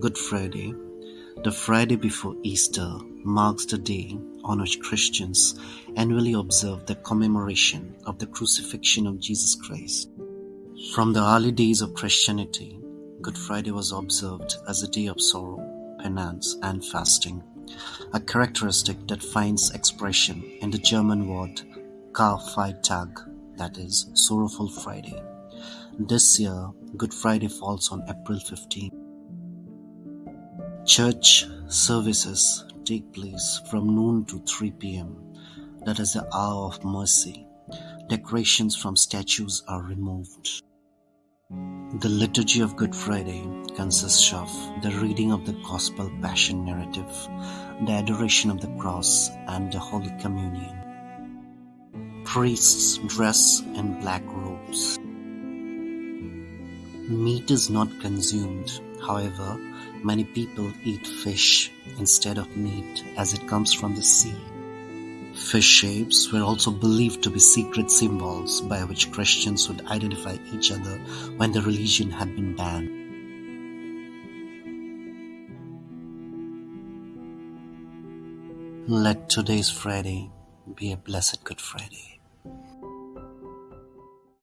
Good Friday, the Friday before Easter, marks the day on which Christians annually observe the commemoration of the crucifixion of Jesus Christ. From the early days of Christianity, Good Friday was observed as a day of sorrow, penance, and fasting, a characteristic that finds expression in the German word Karfreitag, that is, Sorrowful Friday. This year, Good Friday falls on April 15. Church services take place from noon to 3 pm, that is the hour of mercy. Decorations from statues are removed. The Liturgy of Good Friday consists of the reading of the Gospel Passion narrative, the adoration of the cross, and the Holy Communion. Priests dress in black robes. Meat is not consumed, however, many people eat fish instead of meat as it comes from the sea. Fish shapes were also believed to be secret symbols by which Christians would identify each other when the religion had been banned. Let today's Friday be a blessed Good Friday.